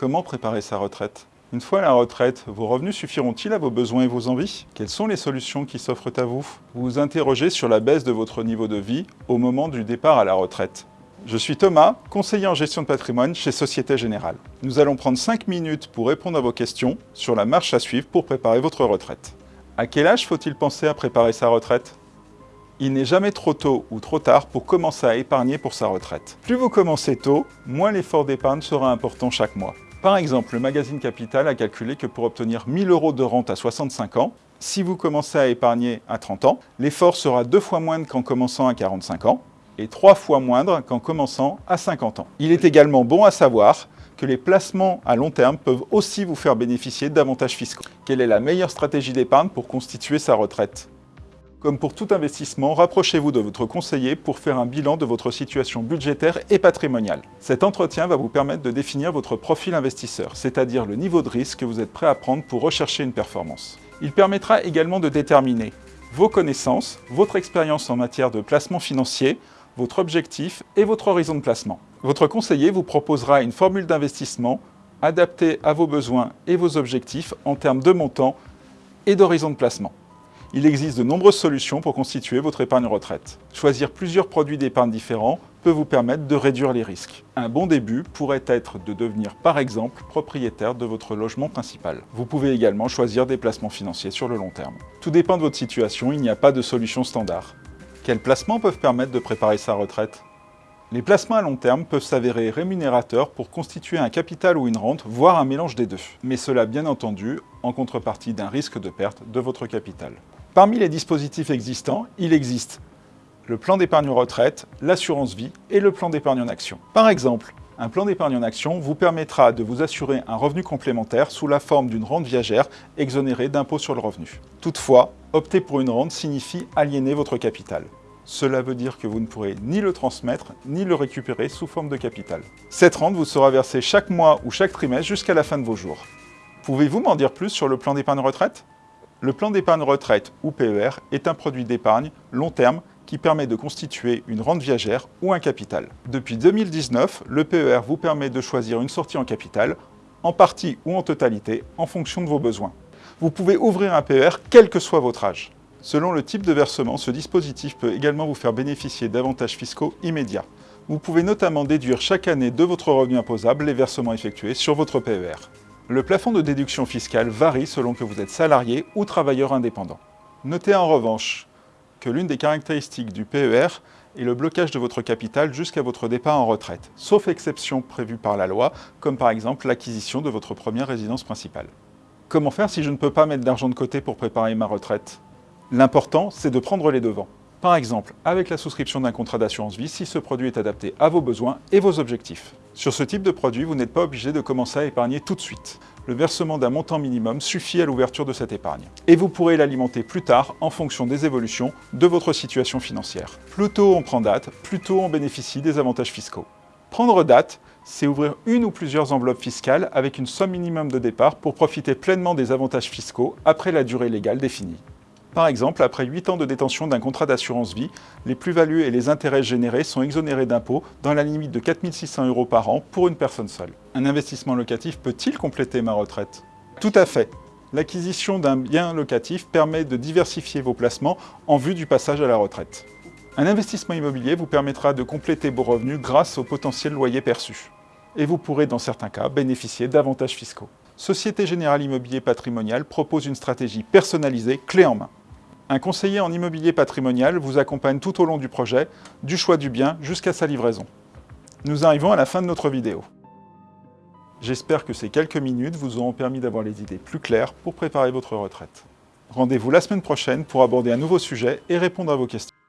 Comment préparer sa retraite? Une fois à la retraite, vos revenus suffiront-ils à vos besoins et vos envies? Quelles sont les solutions qui s'offrent à vous? Vous vous interrogez sur la baisse de votre niveau de vie au moment du départ à la retraite. Je suis Thomas, conseiller en gestion de patrimoine chez Société Générale. Nous allons prendre 5 minutes pour répondre à vos questions sur la marche à suivre pour préparer votre retraite. À quel âge faut-il penser à préparer sa retraite? Il n'est jamais trop tôt ou trop tard pour commencer à épargner pour sa retraite. Plus vous commencez tôt, moins l'effort d'épargne sera important chaque mois. Par exemple, le magazine Capital a calculé que pour obtenir 1000 euros de rente à 65 ans, si vous commencez à épargner à 30 ans, l'effort sera deux fois moindre qu'en commençant à 45 ans et trois fois moindre qu'en commençant à 50 ans. Il est également bon à savoir que les placements à long terme peuvent aussi vous faire bénéficier d'avantages fiscaux. Quelle est la meilleure stratégie d'épargne pour constituer sa retraite? Comme pour tout investissement, rapprochez-vous de votre conseiller pour faire un bilan de votre situation budgétaire et patrimoniale. Cet entretien va vous permettre de définir votre profil investisseur, c'est-à-dire le niveau de risque que vous êtes prêt à prendre pour rechercher une performance. Il permettra également de déterminer vos connaissances, votre expérience en matière de placement financier, votre objectif et votre horizon de placement. Votre conseiller vous proposera une formule d'investissement adaptée à vos besoins et vos objectifs en termes de montant et d'horizon de placement. Il existe de nombreuses solutions pour constituer votre épargne retraite. Choisir plusieurs produits d'épargne différents peut vous permettre de réduire les risques. Un bon début pourrait être de devenir par exemple propriétaire de votre logement principal. Vous pouvez également choisir des placements financiers sur le long terme. Tout dépend de votre situation, il n'y a pas de solution standard. Quels placements peuvent permettre de préparer sa retraite? Les placements à long terme peuvent s'avérer rémunérateurs pour constituer un capital ou une rente, voire un mélange des deux. Mais cela bien entendu en contrepartie d'un risque de perte de votre capital. Parmi les dispositifs existants, il existe le plan d'épargne retraite, l'assurance vie et le plan d'épargne en action. Par exemple, un plan d'épargne en action vous permettra de vous assurer un revenu complémentaire sous la forme d'une rente viagère exonérée d'impôt sur le revenu. Toutefois, opter pour une rente signifie aliéner votre capital. Cela veut dire que vous ne pourrez ni le transmettre, ni le récupérer sous forme de capital. Cette rente vous sera versée chaque mois ou chaque trimestre jusqu'à la fin de vos jours. Pouvez-vous m'en dire plus sur le plan d'épargne retraite? Le plan d'épargne retraite ou PER est un produit d'épargne long terme qui permet de constituer une rente viagère ou un capital. Depuis 2019, le PER vous permet de choisir une sortie en capital, en partie ou en totalité, en fonction de vos besoins. Vous pouvez ouvrir un PER quel que soit votre âge. Selon le type de versement, ce dispositif peut également vous faire bénéficier d'avantages fiscaux immédiats. Vous pouvez notamment déduire chaque année de votre revenu imposable les versements effectués sur votre PER. Le plafond de déduction fiscale varie selon que vous êtes salarié ou travailleur indépendant. Notez en revanche que l'une des caractéristiques du PER est le blocage de votre capital jusqu'à votre départ en retraite, sauf exception prévue par la loi, comme par exemple l'acquisition de votre première résidence principale. Comment faire si je ne peux pas mettre d'argent de côté pour préparer ma retraite? L'important, c'est de prendre les devants. Par exemple, avec la souscription d'un contrat d'assurance vie si ce produit est adapté à vos besoins et vos objectifs. Sur ce type de produit, vous n'êtes pas obligé de commencer à épargner tout de suite. Le versement d'un montant minimum suffit à l'ouverture de cette épargne. Et vous pourrez l'alimenter plus tard en fonction des évolutions de votre situation financière. Plus tôt on prend date, plus tôt on bénéficie des avantages fiscaux. Prendre date, c'est ouvrir une ou plusieurs enveloppes fiscales avec une somme minimum de départ pour profiter pleinement des avantages fiscaux après la durée légale définie. Par exemple, après 8 ans de détention d'un contrat d'assurance vie, les plus-values et les intérêts générés sont exonérés d'impôts dans la limite de 4 600 euros par an pour une personne seule. Un investissement locatif peut-il compléter ma retraite? Tout à fait. L'acquisition d'un bien locatif permet de diversifier vos placements en vue du passage à la retraite. Un investissement immobilier vous permettra de compléter vos revenus grâce au potentiel loyer perçu. Et vous pourrez, dans certains cas, bénéficier d'avantages fiscaux. Société Générale Immobilier Patrimonial propose une stratégie personnalisée, clé en main. Un conseiller en immobilier patrimonial vous accompagne tout au long du projet, du choix du bien jusqu'à sa livraison. Nous arrivons à la fin de notre vidéo. J'espère que ces quelques minutes vous auront permis d'avoir les idées plus claires pour préparer votre retraite. Rendez-vous la semaine prochaine pour aborder un nouveau sujet et répondre à vos questions.